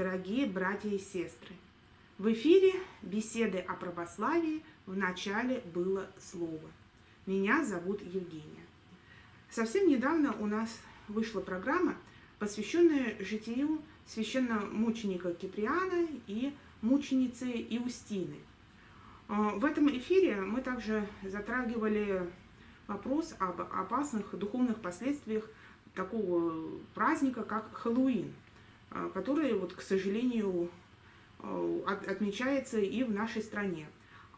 Дорогие братья и сестры! В эфире беседы о православии в начале было слово. Меня зовут Евгения. Совсем недавно у нас вышла программа, посвященная житию священномученика Киприана и мученицы Иустины. А, в этом эфире мы также затрагивали вопрос об опасных духовных последствиях такого праздника, как Хэллоуин, а, который, вот, к сожалению, а, отмечается и в нашей стране.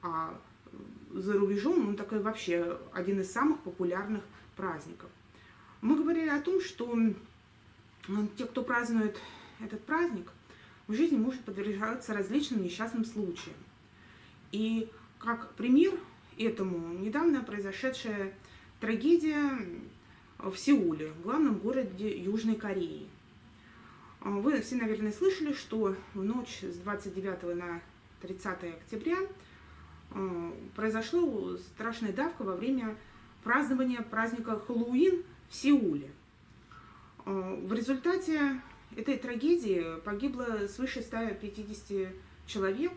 А за рубежом он такой вообще один из самых популярных праздников. Мы говорили о том, что те, кто празднует этот праздник, в жизни может подвергаться различным несчастным случаям. И как пример этому недавно произошедшая трагедия в Сеуле, главном городе Южной Кореи. Вы все, наверное, слышали, что в ночь с 29 на 30 октября э, произошла страшная давка во время празднования праздника Хэллоуин в Сеуле. Э, в результате этой трагедии погибло свыше 150 человек,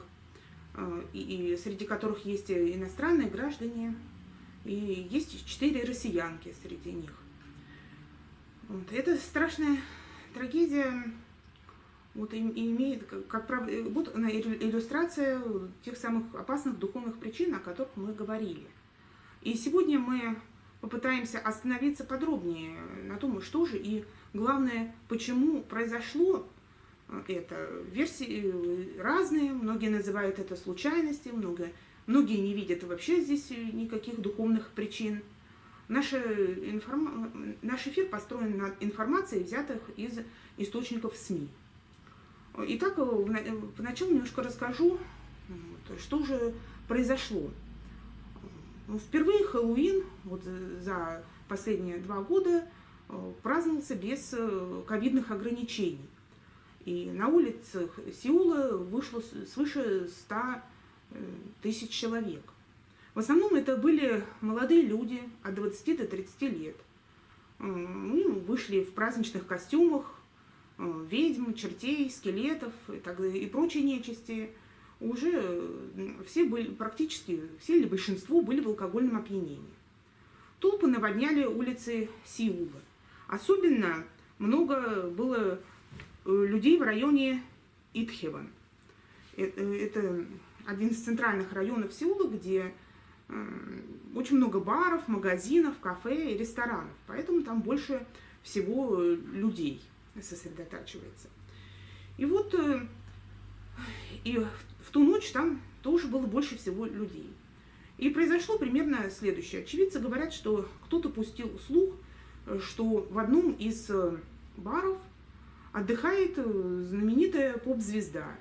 и среди которых есть иностранные граждане, и есть четыре россиянки среди них. Вот. Это страшная трагедия вот, и, имеет, как, как вот она иллюстрация тех самых опасных духовных причин, о которых мы говорили. И сегодня мы попытаемся остановиться подробнее на том, что же и главное, почему произошло это. Версии разные, многие называют это случайностью, многие, многие не видят вообще здесь никаких духовных причин. Наша информ... Наш эфир построен на информации, взятых из источников СМИ. Итак, вначале немножко расскажу, что же произошло. Ну, впервые Хэллоуин вот за последние два года э, праздновался без э, ковидных ограничений. И на улицах Сеула вышло свыше 100 э, тысяч человек. В основном это были молодые люди от 20 до 30 лет. Мы вышли в праздничных костюмах, ведьм, чертей, скелетов и, так, и прочей нечисти. Уже все были, практически все или большинство были в алкогольном опьянении. Толпы наводняли улицы Сеула. Особенно много было э, людей в районе Итхеван. Это, это один из центральных районов Сеула, где очень много баров, магазинов, кафе и ресторанов, поэтому там больше всего э, людей сосредотачивается. И вот э, и в ту ночь там тоже было больше всего людей. И произошло примерно следующее. Очевидцы говорят, что кто-то пустил слух, э, что в одном из баров отдыхает знаменитая поп-звезда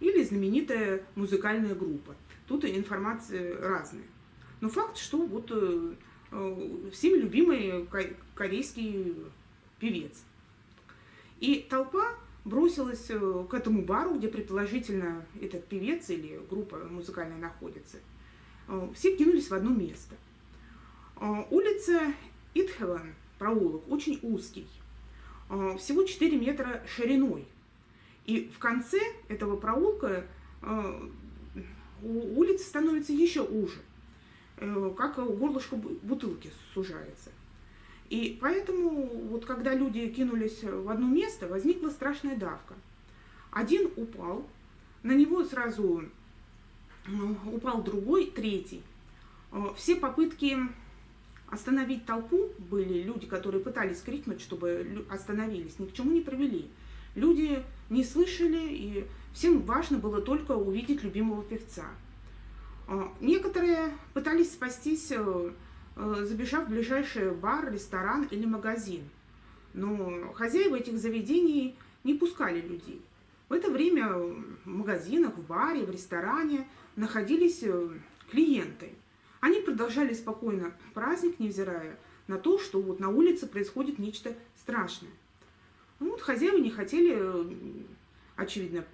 или знаменитая музыкальная группа. Тут информация разная. Но факт, что вот э, э, всеми любимый корейский певец. И толпа бросилась э, к этому бару, где предположительно этот певец или группа музыкальная находится. Все кинулись в одно место. Улица Итхеван, проулок, очень узкий, всего 4 метра шириной. И в конце этого проулка улица становится еще уже. Э, как горлышко бутылки сужается. И поэтому, вот когда люди кинулись в одно место, возникла страшная давка. Один упал, на него сразу э, упал другой, третий. Э, все попытки остановить толпу были люди, которые пытались крикнуть, чтобы остановились, ни к чему не привели. Люди не слышали, и всем важно было только увидеть любимого певца. А, некоторые пытались спастись, э, э, забежав в ближайший бар, ресторан или магазин. Но хозяева этих заведений не пускали людей. В это время в магазинах, в баре, в ресторане находились э, клиенты. Они продолжали спокойно праздник, невзирая на то, что вот на улице происходит нечто страшное. Ну, вот хозяева не хотели, очевидно,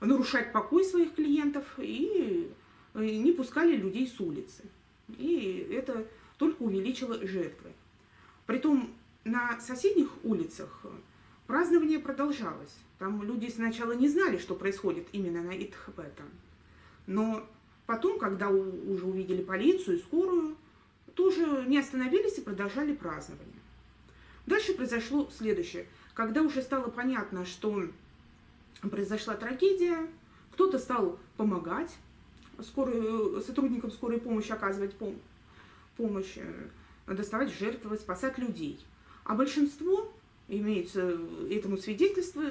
нарушать покой своих клиентов и не пускали людей с улицы. И это только увеличило жертвы. Притом на соседних улицах празднование продолжалось. Там люди сначала не знали, что происходит именно на Итхбетан. Но потом, когда уже увидели полицию и скорую, тоже не остановились и продолжали празднование. Дальше произошло следующее. Когда уже стало понятно, что произошла трагедия, кто-то стал помогать скорой, сотрудникам скорой помощи, оказывать пом помощь, э, доставать жертвы, спасать людей. А большинство, имеется этому свидетельство,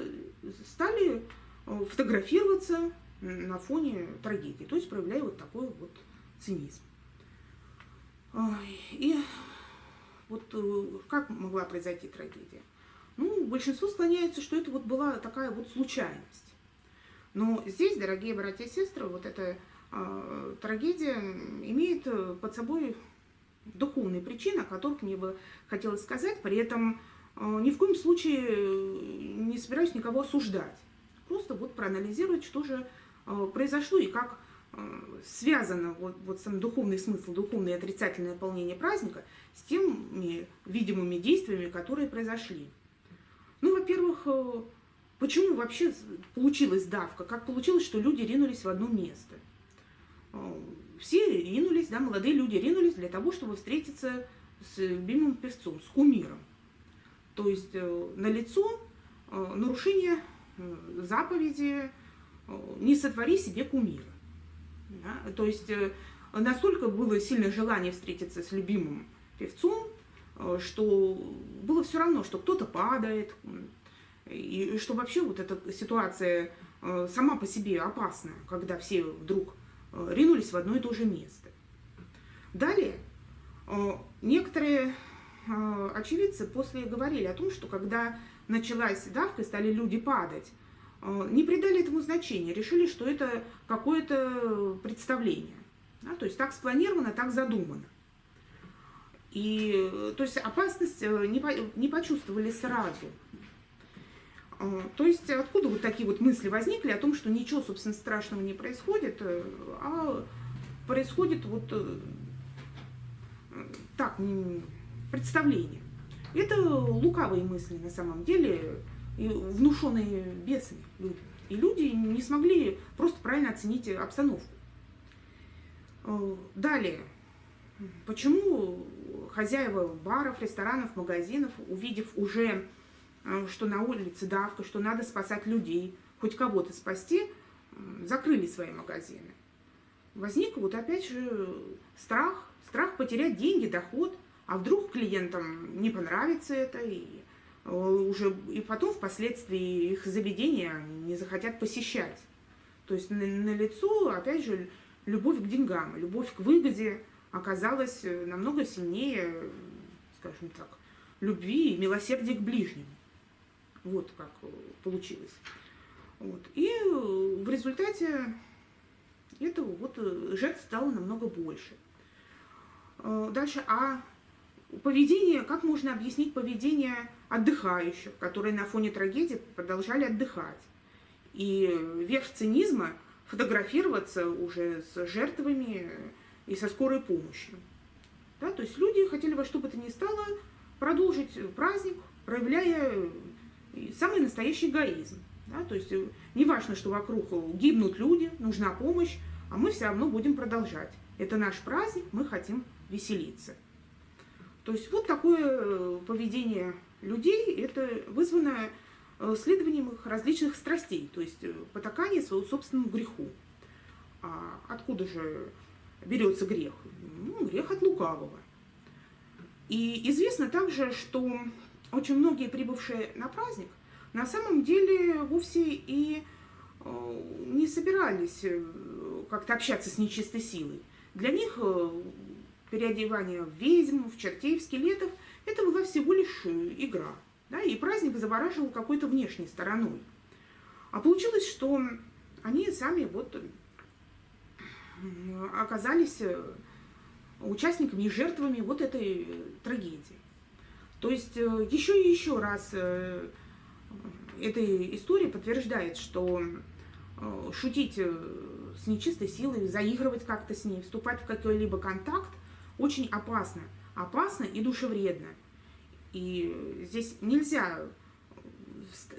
стали э, фотографироваться на фоне трагедии, то есть проявляя вот такой вот цинизм. И вот э, как могла произойти трагедия? Ну, большинство склоняется, что это вот была такая вот случайность. Но здесь, дорогие братья и сестры, вот эта э, трагедия имеет под собой духовные причины, о которых мне бы хотелось сказать. При этом э, ни в коем случае не собираюсь никого осуждать. Просто вот проанализировать, что же э, произошло и как э, связано вот, вот сам духовный смысл, духовное отрицательное наполнение праздника с теми видимыми действиями, которые произошли. Ну, во-первых, почему вообще получилась давка? Как получилось, что люди ринулись в одно место? Все ринулись, да, молодые люди ринулись для того, чтобы встретиться с любимым певцом, с кумиром. То есть э, на лицо э, нарушение э, заповеди «не сотвори себе кумира». Да? То есть настолько было сильное желание встретиться с любимым певцом, что было все равно, что кто-то падает, и что вообще вот эта ситуация сама по себе опасная, когда все вдруг ринулись в одно и то же место. Далее, э, некоторые э, очевидцы после говорили о том, что когда началась давка стали люди падать, не придали этому значения, решили, что это какое-то представление. Да, то есть так спланировано, так задумано. И то есть опасность не, не почувствовали сразу. То есть откуда вот такие вот мысли возникли о том, что ничего, собственно, страшного не происходит, э, а происходит вот э, так, представление. Это лукавые мысли на самом деле, внушенные бесами. И люди не смогли просто правильно оценить обстановку. Э, далее, почему хозяева баров, ресторанов, магазинов, увидев уже что на улице давка, что надо спасать людей, хоть кого-то спасти, закрыли свои магазины. Возник вот опять же страх, страх потерять деньги, доход, а вдруг клиентам не понравится это, и э, уже и потом впоследствии их заведения не захотят посещать. То есть на, на лицо, опять же, любовь к деньгам, любовь к выгоде оказалась э, намного сильнее, скажем так, любви и милосердия к ближнему. Вот как э, получилось. Вот. И э, в результате этого вот э, жертв стало намного больше. Дальше, а поведение, как можно объяснить поведение отдыхающих, которые на фоне трагедии продолжали отдыхать? И верх цинизма фотографироваться уже с жертвами и со скорой помощью. Да, то есть люди хотели во что бы то ни стало продолжить праздник, проявляя самый настоящий эгоизм. Да? То есть э, не важно, что вокруг гибнут люди, нужна помощь, а мы все равно будем продолжать. Это наш праздник, мы хотим веселиться. То есть вот такое э, поведение людей, это вызвано э, следованием их различных страстей, то есть потакание своему собственному греху. А откуда же берется грех? Ну, грех от лукавого. И известно также, что очень многие прибывшие на праздник на самом деле вовсе и э, не собирались э, как-то общаться с нечистой силой. Для них э, переодевание в ведьм, в чертей, в скелетов – это была всего лишь игра. Да, и праздник завораживал какой-то внешней стороной. А получилось, что они сами вот оказались участниками и жертвами вот этой трагедии. То есть э, еще и еще раз э, эта история подтверждает, что э, шутить с нечистой силой, заигрывать как-то с ней, вступать в какой-либо контакт очень опасно. Опасно и душевредно. И здесь нельзя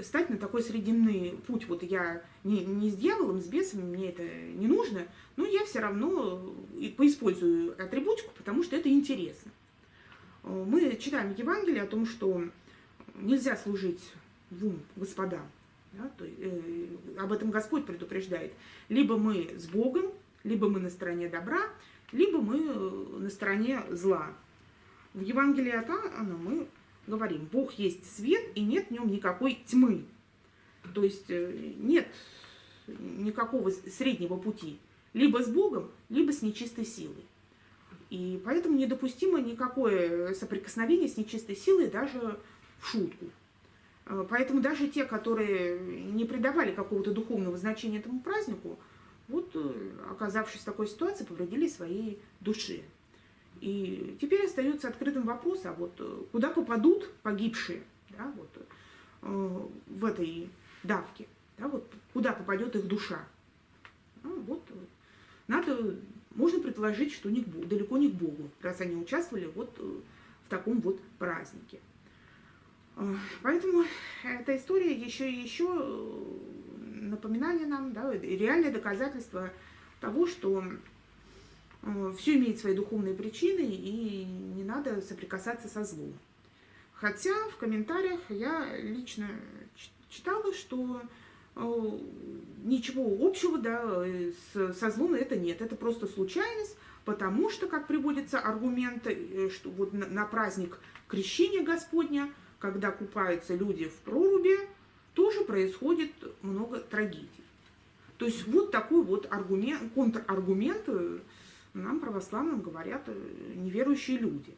стать на такой срединный путь. Вот я не, не с дьяволом, с бесом, мне это не нужно, но я все равно поиспользую атрибутику, потому что это интересно. Мы читаем в Евангелии о том, что нельзя служить двум господам. Да, то, э, об этом Господь предупреждает. Либо мы с Богом, либо мы на стороне добра, либо мы э, на стороне зла. В Евангелии от Иоанна мы говорим, Бог есть свет, и нет в нем никакой тьмы. То есть э, нет никакого среднего пути. Либо с Богом, либо с нечистой силой. И поэтому недопустимо никакое соприкосновение с нечистой силой даже в шутку. Э, поэтому даже те, которые не придавали какого-то духовного значения этому празднику, вот, э, оказавшись в такой ситуации, повредили своей душе. И теперь остается открытым вопрос, а вот э, куда попадут погибшие да, вот, в этой давке, да, вот, куда попадет их душа. Ну, вот, надо, можно предположить, что не далеко не к Богу, раз они участвовали вот в таком вот празднике. Поэтому эта история еще и еще э, напоминание нам, да, реальное доказательство того, что э, все имеет свои духовные причины и не надо соприкасаться со злом. Хотя в комментариях я лично читала, что э, ничего общего да, со злом это нет. Это просто случайность, потому что, как приводится аргумент, что вот на праздник крещения Господня – когда купаются люди в проруби, тоже происходит много трагедий. То есть вот такой вот аргумент, контраргумент э, нам, православным, говорят э, неверующие люди.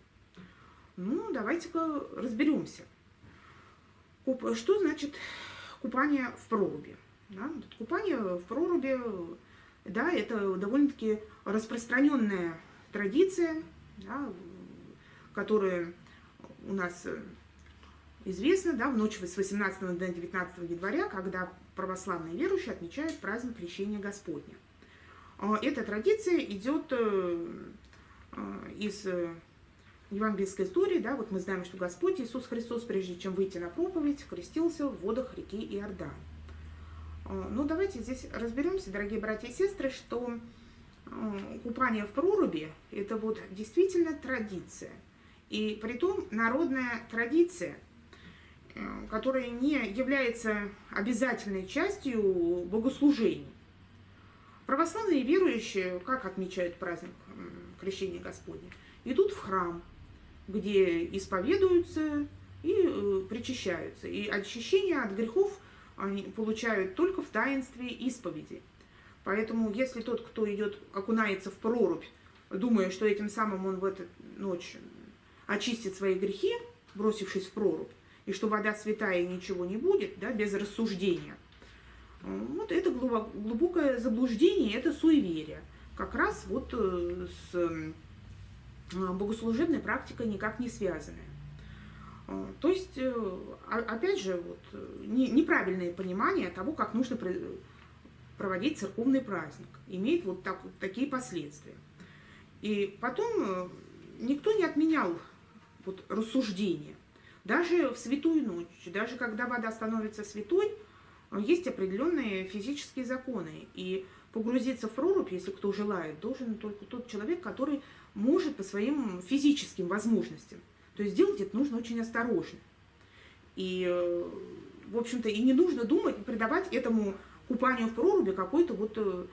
Ну, давайте-ка разберемся. Что значит купание в проруби? Да? Купание в проруби, да, это довольно-таки распространенная традиция, да, которая у нас известно, да, в ночь с 18 на 19 января, когда православные верующие отмечают праздник Крещения Господня. А, эта традиция идет э, э, из э, евангельской истории, да, вот мы знаем, что Господь Иисус Христос, прежде чем выйти на проповедь, крестился в водах реки Иордан. А, ну, давайте здесь разберемся, дорогие братья и сестры, что купание в проруби – это вот действительно традиция. И при том народная традиция – Э, которая не является обязательной частью богослужений. Православные верующие, как отмечают праздник Крещения Господня, идут в храм, где исповедуются и э, причащаются. И очищение от грехов они получают только в таинстве исповеди. Поэтому, если тот, кто идет, окунается в прорубь, думая, что этим самым он в эту ночь очистит свои грехи, бросившись в прорубь, и что вода святая ничего не будет, да, без рассуждения. Вот это глубокое заблуждение, это суеверие. Как раз вот э, с э, богослужебной практикой никак не связанное. Э, то есть, опять же, вот, неправильное понимание того, как нужно проводить церковный праздник, имеет вот так, такие последствия. И потом никто не отменял вот, рассуждение. Даже в святую ночь, даже когда вода становится святой, есть определенные физические законы. И погрузиться в прорубь, если кто желает, должен только тот человек, который может по своим физическим возможностям. То есть делать это нужно очень осторожно. И, э, в общем-то, и не нужно думать, придавать этому купанию в проруби какой-то вот э,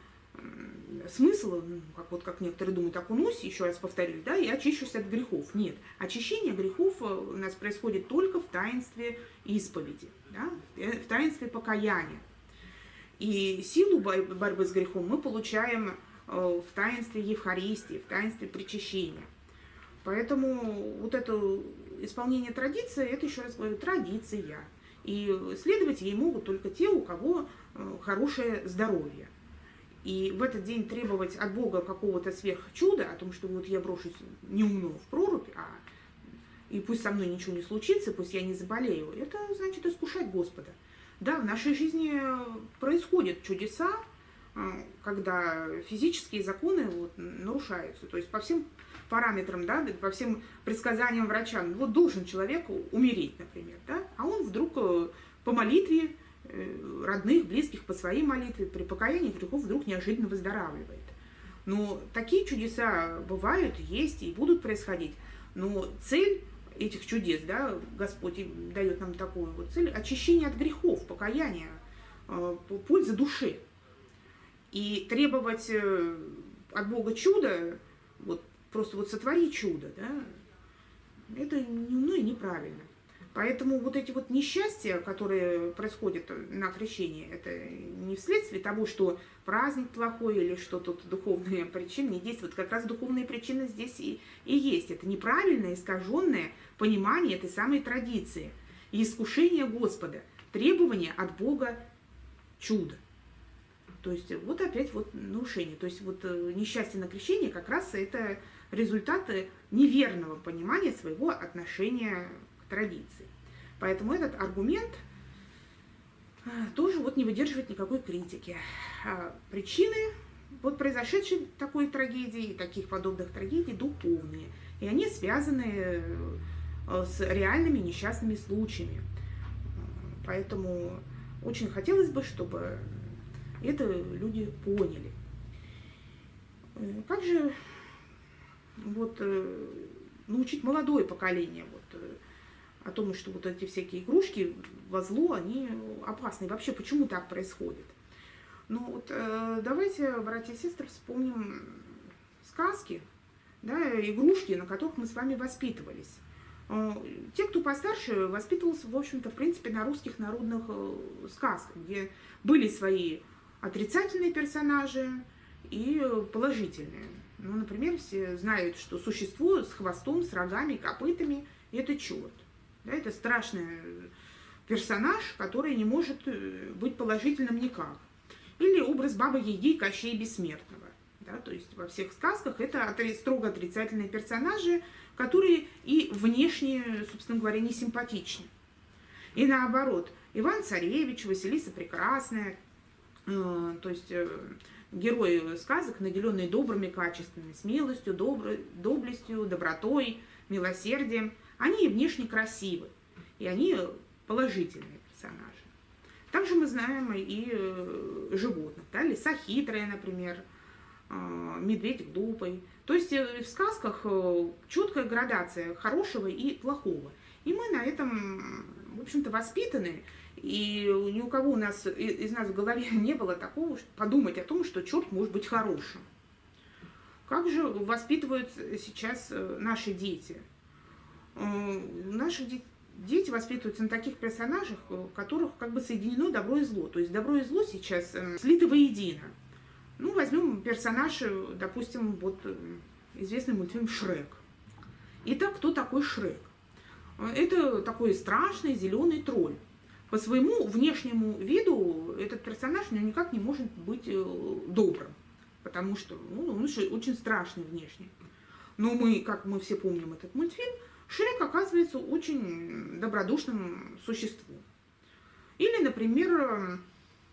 смысл, ну, как, вот, как некоторые думают, окунусь, еще раз повторюсь, да, и очищусь от грехов. Нет, очищение грехов э, у нас происходит только в таинстве исповеди, да, в таинстве покаяния. И силу борьбы с грехом мы получаем в таинстве Евхаристии, в таинстве причащения. Поэтому вот это исполнение традиции, это еще раз говорю, традиция. И следовать ей могут только те, у кого э, хорошее здоровье. И в этот день требовать от Бога какого-то сверхчуда, о том, что вот я брошусь неумно в прорубь, а и пусть со мной ничего не случится, пусть я не заболею, это значит искушать Господа. Да, в нашей жизни происходят чудеса, когда физические законы вот, нарушаются. То есть по всем параметрам, да, по всем предсказаниям врача, вот должен человек умереть, например, да, а он вдруг э, по молитве э, родных, близких, по своей молитве, при покаянии грехов вдруг неожиданно выздоравливает. Но такие чудеса бывают, есть и будут происходить. Но цель этих чудес, да, Господь дает нам такую вот цель, очищение от грехов, покаяние, э, польза души. И требовать э, от Бога чуда, вот просто вот сотвори чудо, да, это ну, и неправильно. Поэтому вот эти вот несчастья, которые происходят на крещении, это не вследствие того, что праздник плохой или что тут духовные причины не действуют. Как раз духовные причины здесь и, и есть. Это неправильное, искаженное понимание этой самой традиции. И искушение Господа, требование от Бога чуда. То есть вот опять вот нарушение. То есть вот э, несчастье на крещении как раз это результаты неверного понимания своего отношения традиции. Поэтому этот аргумент э, тоже вот не выдерживает никакой критики. А причины вот произошедшей такой трагедии и таких подобных трагедий духовные. И они связаны э, с реальными несчастными случаями. Поэтому очень хотелось бы, чтобы это люди поняли. Э, как же вот научить молодое поколение вот, о том, что вот эти всякие игрушки во зло, они опасны. вообще, почему так происходит? Ну вот э, давайте, братья и сестры, вспомним сказки, да, игрушки, на которых мы с вами воспитывались. Э, те, кто постарше, воспитывался, в общем-то, в принципе, на русских народных э, сказках, где были свои отрицательные персонажи и положительные. Ну, например, все знают, что существо с хвостом, с рогами, копытами – это черт. Да, это страшный персонаж, который не может э, быть положительным никак. Или образ Бабы Яги Кощей Бессмертного. Да, то есть во всех сказках это строго отрицательные персонажи, которые и внешне, собственно говоря, не симпатичны. И наоборот, Иван Царевич, Василиса Прекрасная, то есть э, герои сказок, наделенные добрыми качествами, смелостью, добро, доблестью, добротой, милосердием, они внешне красивы, и они положительные персонажи. Также мы знаем и э, животных, да, лиса хитрая, например, э, медведь глупый. То есть э, в сказках четкая градация хорошего и плохого. И мы на этом, в общем-то, воспитаны, и ни у кого у нас, из нас в голове не было такого, подумать о том, что черт может быть хорошим. Как же воспитывают сейчас наши дети? Наши дети воспитываются на таких персонажах, в которых как бы соединено добро и зло. То есть добро и зло сейчас э, слиты воедино. Ну, возьмем персонаж, допустим, вот э, известный мультфильм «Шрек». Итак, кто такой Шрек? Это такой страшный зеленый тролль. По своему внешнему виду этот персонаж ну, никак не может быть э, добрым, потому что ну, он очень страшный внешне. Но мы, как мы все помним этот мультфильм, Шрек оказывается очень добродушным существом. Или, например,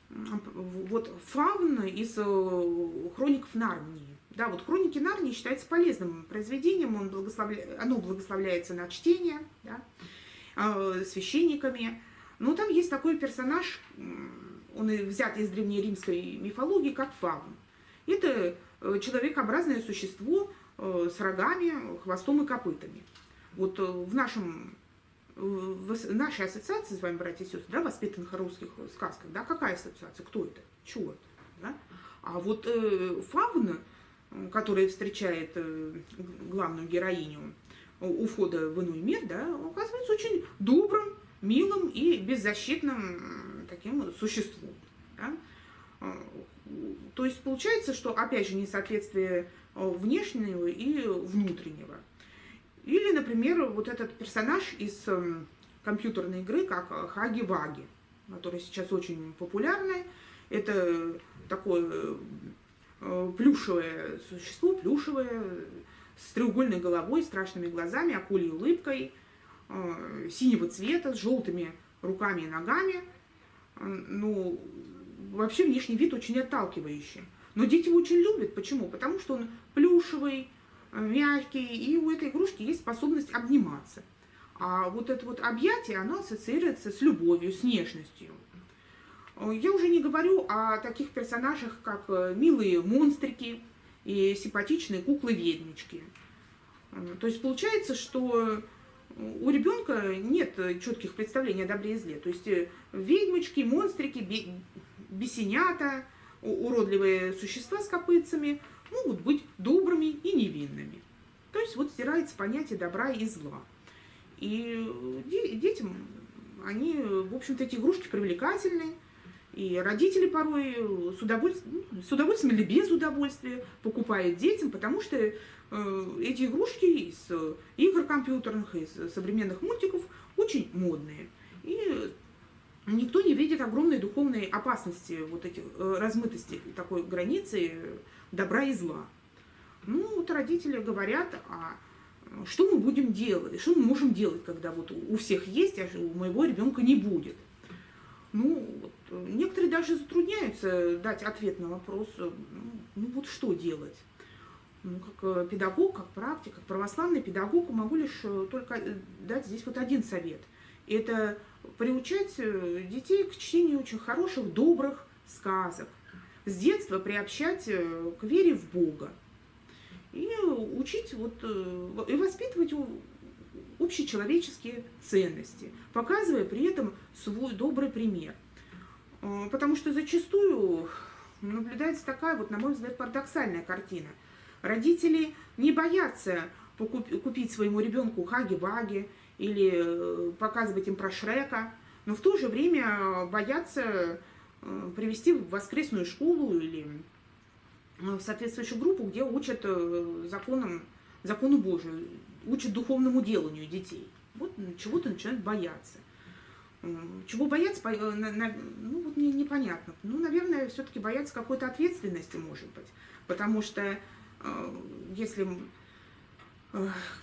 вот фаун из э, хроников Нарнии. Да, вот хроники Нарнии считаются полезным произведением, он благословля... оно благословляется на чтение да, э, священниками. Но там есть такой персонаж, он взят из древнеримской мифологии, как фаун. Это э, человекообразное существо с рогами, хвостом и копытами. Вот э, в нашем в нашей ассоциации с вами, братья и сестры, да, воспитанных русских сказках, да, какая ассоциация? Кто это? Черт. Да? А вот э, фауна, которая встречает э, главную героиню у входа в иной мир, да, оказывается очень добрым, милым и беззащитным таким существом. Да? Э, то есть получается, что опять же несоответствие э, внешнего и внутреннего. Или, например, вот этот персонаж из эм, компьютерной игры, как Хаги-Ваги, который сейчас очень популярный. Это такое э, плюшевое существо, плюшевое, с треугольной головой, страшными глазами, акулей улыбкой, э, синего цвета, с желтыми руками и ногами. Ну, вообще внешний вид очень отталкивающий. Но дети его очень любят. Почему? Потому что он плюшевый, мягкий, и у этой игрушки есть способность обниматься. А вот это вот объятие, оно ассоциируется с любовью, с нежностью. Я уже не говорю о таких персонажах, как э, милые монстрики и симпатичные куклы-ведьмички. То есть получается, что у ребенка нет четких представлений о добре и зле. То есть э, ведьмочки, монстрики, бесенята, уродливые существа с копытцами могут быть добрыми и невинными. То есть вот стирается понятие добра и зла. И детям, они, в общем-то, эти игрушки привлекательны, и родители порой с удовольствием, ну, с удовольствием или без удовольствия покупают детям, потому что э, эти игрушки из игр компьютерных, из современных мультиков очень модные. И никто не видит огромной духовной опасности, вот этих э, размытости такой границы добра и зла. Ну, вот родители говорят, а что мы будем делать, что мы можем делать, когда вот у всех есть, а у моего ребенка не будет. Ну, вот, некоторые даже затрудняются дать ответ на вопрос, ну, ну вот что делать. Ну, как э, педагог, как практик, как православный педагог могу лишь э, только дать здесь вот один совет. Это приучать э, детей к чтению очень хороших, добрых сказок. С детства приобщать к вере в Бога и учить вот, э, и воспитывать общечеловеческие ценности, показывая при этом свой добрый пример. Э, потому что зачастую наблюдается такая, вот, на мой взгляд, парадоксальная картина. Родители не боятся купить своему ребенку хаги-ваги или э, показывать им про Шрека, но в то же время боятся привести в воскресную школу или Э, в соответствующую группу, где учат э, законам, закону Божию, учат духовному деланию детей. Вот чего-то начинают бояться. Чего бояться, э, ну вот мне непонятно. Ну, наверное, все-таки бояться какой-то ответственности, может быть. Потому что если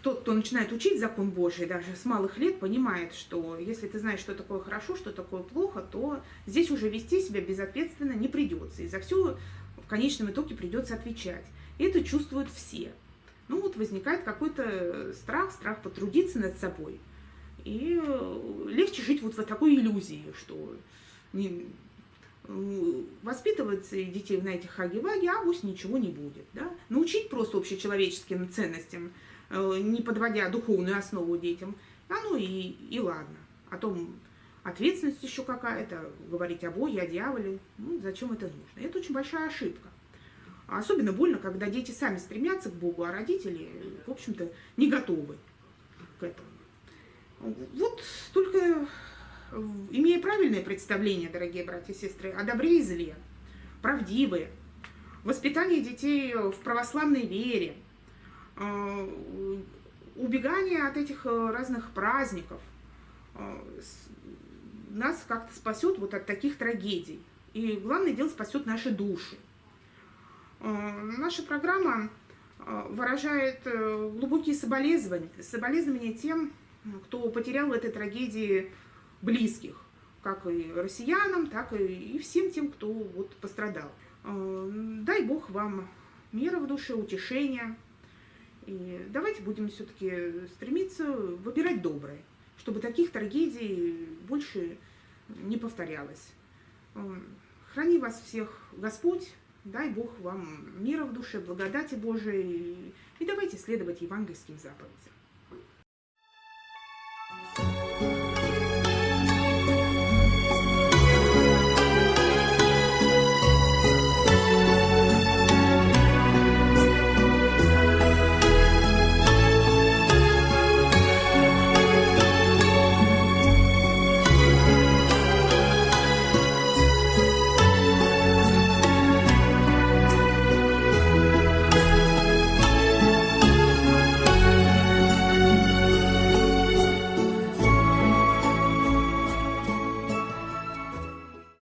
тот, кто начинает учить закон Божий, даже с малых лет, понимает, что если ты знаешь, что такое хорошо, что такое плохо, то здесь уже вести себя безответственно не придется. И за все в конечном итоге придется отвечать. И это чувствуют все. Ну вот возникает какой-то страх, страх потрудиться над собой. И э, легче жить вот в такой иллюзии, что не, воспитывать детей на этих хаги-ваги, а пусть ничего не будет. Да? Научить просто общечеловеческим ценностям, э, не подводя духовную основу детям, а ну и, и ладно. О том, ответственность еще какая-то, говорить о Боге, о дьяволе, ну, зачем это нужно? Это очень большая ошибка. Особенно больно, когда дети сами стремятся к Богу, а родители, в общем-то, не готовы к этому. Вот только имея правильное представление, дорогие братья и сестры, о добре и зле, правдивые, воспитание детей в православной вере, э, убегание от этих э, разных праздников, э, нас как-то спасет вот от таких трагедий. И главное дело спасет наши души. Э, наша программа э, выражает э, глубокие соболезнования, соболезнования тем, кто потерял в этой трагедии близких, как и россиянам, так и всем тем, кто вот пострадал. Дай Бог вам мира в душе, утешения. И давайте будем все-таки стремиться выбирать доброе чтобы таких трагедий больше не повторялось. Храни вас всех Господь, дай Бог вам мира в душе, благодати Божией, и давайте следовать евангельским заповедям.